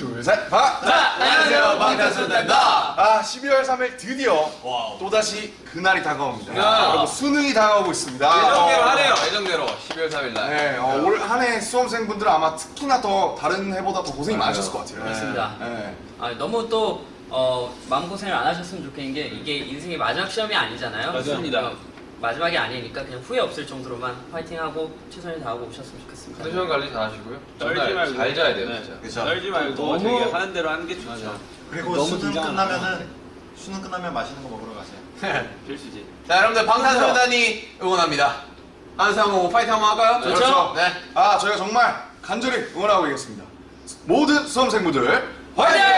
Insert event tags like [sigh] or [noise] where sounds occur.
둘, 셋, 박! 자, 안녕하세요. 방탄소년단입니다. 아, 12월 3일 드디어 또다시 그날이 다가옵니다. 야. 여러분, 수능이 다가오고 있습니다. 예정대로 어, 하네요. 예정대로 12월 3일 날. 네, 어, 올한 해 수험생분들은 아마 특히나 더 다른 해보다 더 고생이 많으셨을 것 같아요. 맞습니다. 네. 아, 너무 또 어, 마음고생을 안 하셨으면 좋겠는 게 이게 인생의 마지막 시험이 아니잖아요. 맞습니다. 어, 마지막이 아니니까 그냥 후회 없을 정도로만 파이팅하고 최선을 다하고 오셨으면 좋겠습니다. 컨디션 관리 잘 하시고요. 떨지 말고. 잘 자야 돼요, 네. 진짜. 그렇죠. 떨지 말고 너무- 되게 하는 대로 하는 게 좋죠. 그리고 너무 수능 끝나면은 수능 끝나면 맛있는 거 먹으러 가세요. [laughs] 필수지. 자, 여러분들 방탄소년단이 응원합니다. 한상 호 파이팅 한번 할까요? 그렇죠. 네. 아, 저희가 정말 간절히 응원하고 있겠습니다. 모든 수험생분들 화이팅! 맞아.